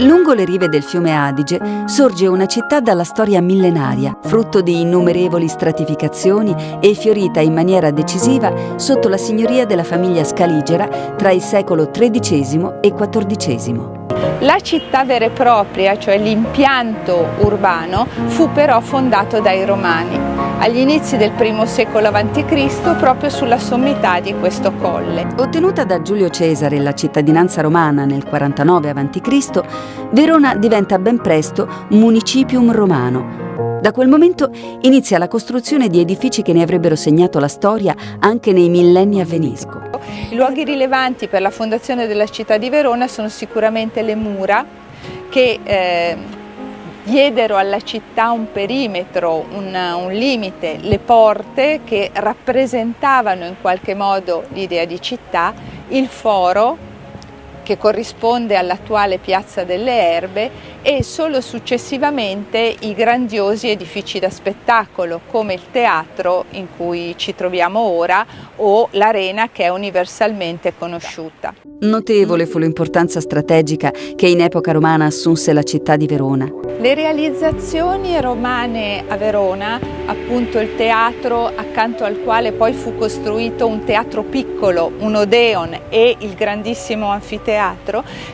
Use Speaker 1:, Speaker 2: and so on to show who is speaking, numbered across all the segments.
Speaker 1: Lungo le rive del fiume Adige sorge una città dalla storia millenaria, frutto di innumerevoli stratificazioni e fiorita in maniera decisiva sotto la signoria della famiglia Scaligera tra il secolo XIII e XIV.
Speaker 2: La città vera e propria, cioè l'impianto urbano, fu però fondato dai Romani agli inizi del I secolo a.C. proprio sulla sommità di questo colle.
Speaker 1: Ottenuta da Giulio Cesare la cittadinanza romana nel 49 a.C., Verona diventa ben presto municipium romano, da quel momento inizia la costruzione di edifici che ne avrebbero segnato la storia anche nei millenni a Venisco.
Speaker 2: I luoghi rilevanti per la fondazione della città di Verona sono sicuramente le mura che eh, diedero alla città un perimetro, un, un, limite, le porte che rappresentavano in qualche modo l'idea di città, il foro che corrisponde all'attuale Piazza delle Erbe e solo successivamente i grandiosi edifici da spettacolo come il teatro in cui ci troviamo ora o l'arena che è universalmente conosciuta.
Speaker 1: Notevole fu l'importanza strategica che in epoca romana assunse la città di Verona.
Speaker 2: Le realizzazioni romane a Verona, appunto il teatro accanto al quale poi fu costruito un teatro piccolo, un Odeon e il grandissimo anfiteatro,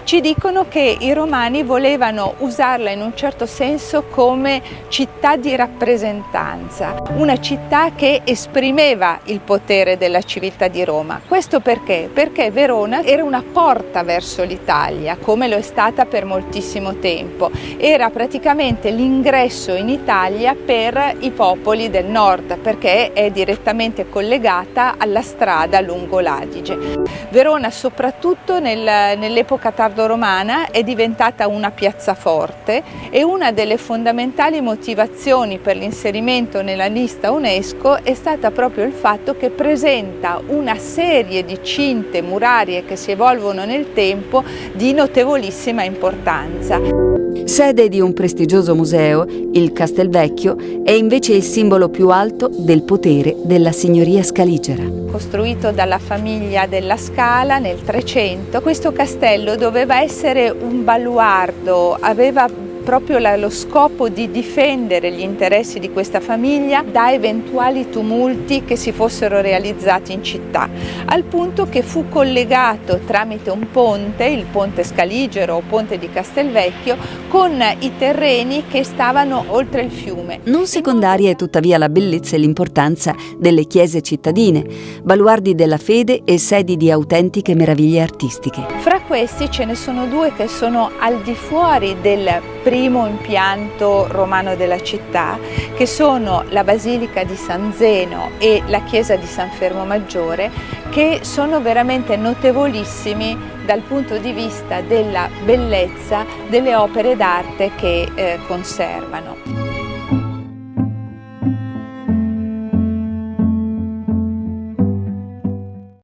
Speaker 2: ci dicono che i romani volevano usarla in un certo senso come città di rappresentanza, una città che esprimeva il potere della civiltà di Roma. Questo perché? Perché Verona era una porta verso l'Italia, come lo è stata per moltissimo tempo. Era praticamente l'ingresso in Italia per i popoli del nord, perché è direttamente collegata alla strada lungo l'Adige. Verona, soprattutto nel, nell'epoca tardo-romana, è diventata una piazzaforte e una delle fondamentali motivazioni per l'inserimento nella lista UNESCO è stata proprio il fatto che presenta una serie di cinte murarie che si evolvono nel tempo di notevolissima importanza.
Speaker 1: Sede di un prestigioso museo, il Castelvecchio è invece il simbolo più alto del potere della signoria scaligera.
Speaker 2: Costruito dalla famiglia della Scala nel 300, questo castello doveva essere un baluardo, aveva proprio la, lo scopo di difendere gli interessi di questa famiglia da eventuali tumulti che si fossero realizzati in città, al punto che fu collegato tramite un ponte, il ponte Scaligero o ponte di Castelvecchio, con i terreni che stavano oltre il fiume.
Speaker 1: Non secondaria è tuttavia la bellezza e l'importanza delle chiese cittadine, baluardi della fede e sedi di autentiche meraviglie artistiche.
Speaker 2: Fra questi ce ne sono due che sono al di fuori del primo impianto romano della città, che sono la Basilica di San Zeno e la chiesa di San Fermo Maggiore, che sono veramente notevolissimi dal punto di vista della bellezza delle opere d'arte che eh, conservano.